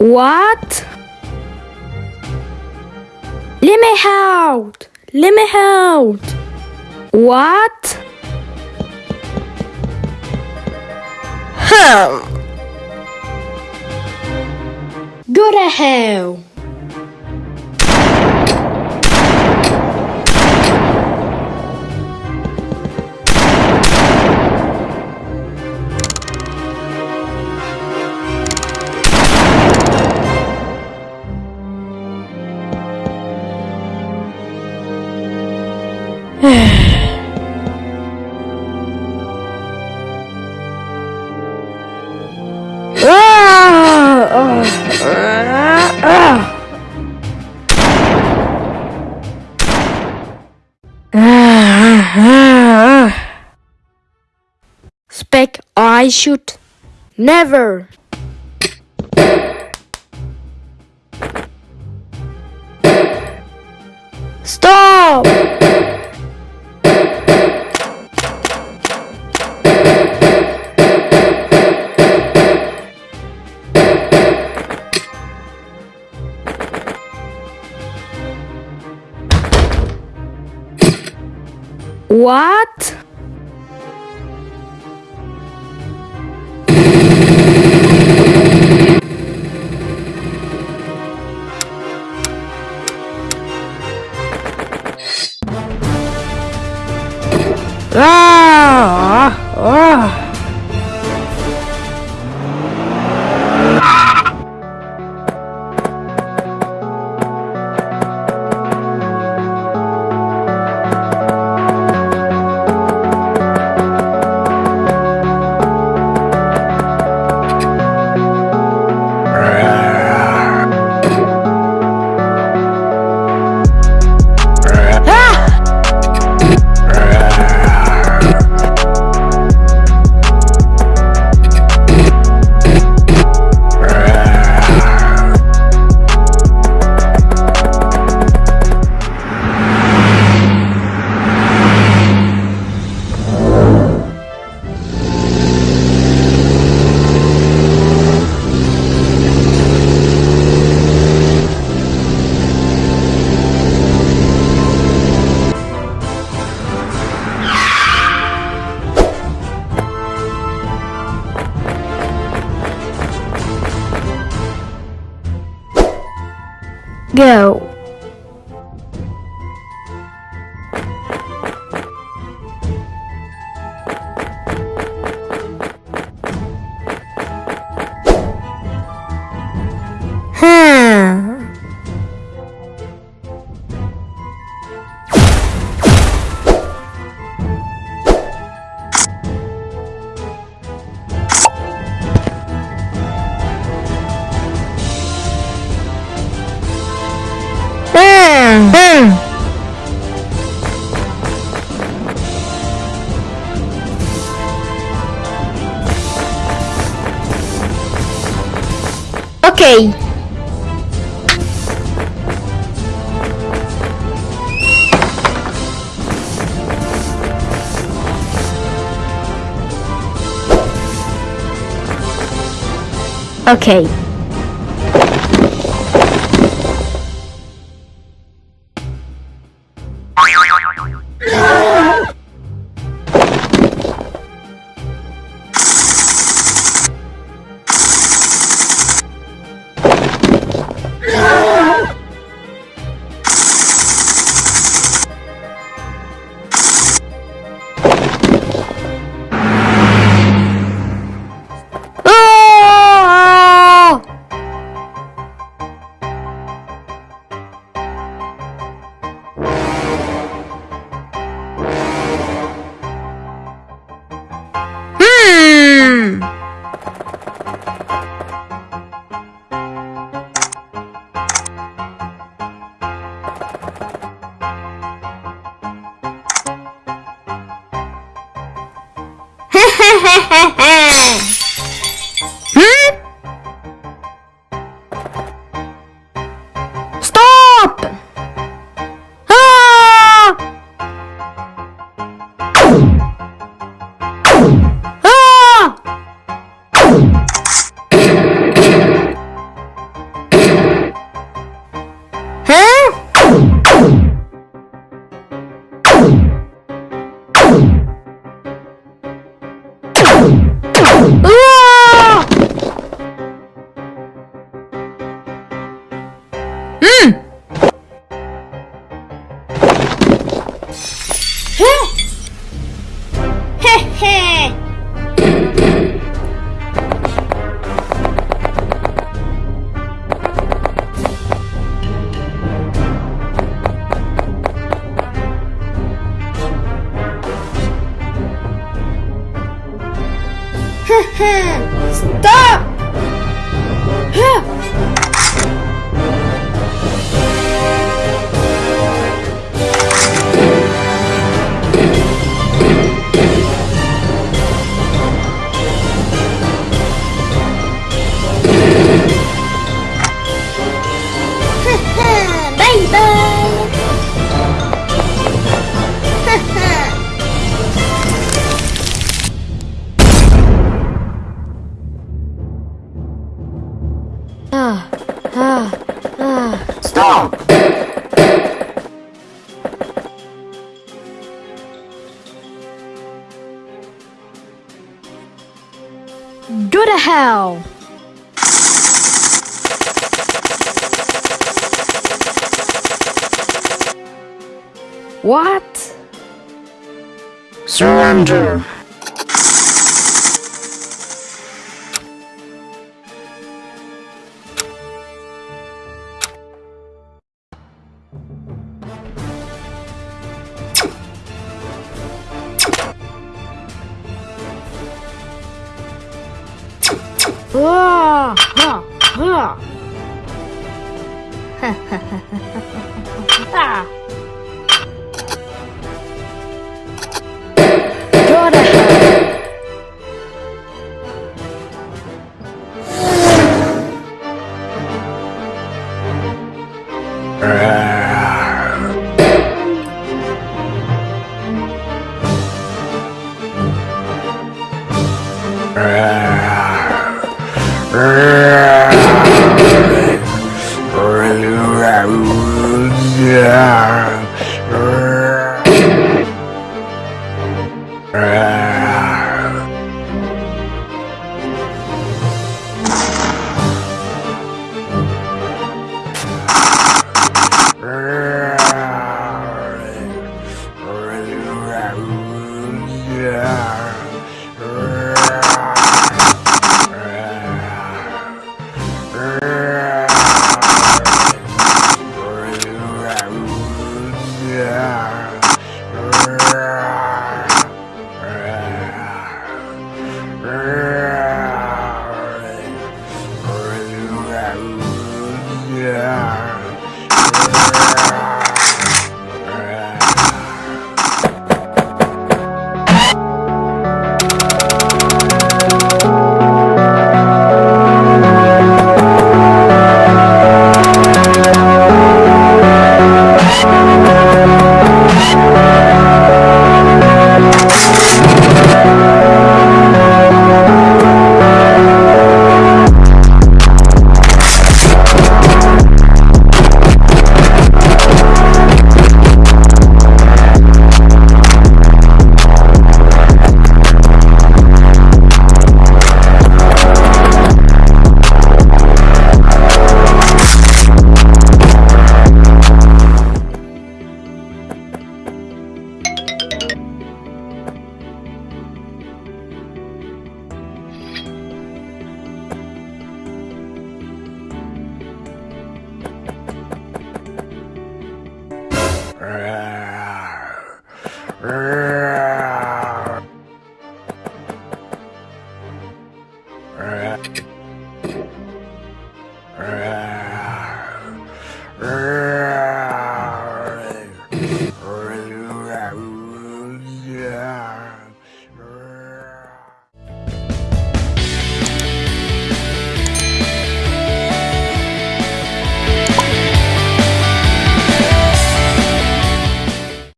What? Let me out! Let me out! What? Hmm. Go to hell! Spec, I shoot. Never. What? Go. Okay. Okay. jejeje. Go to hell! What? Surrender! Ah, ah. ah. Go to hell! Rrrr. rrr, rrr.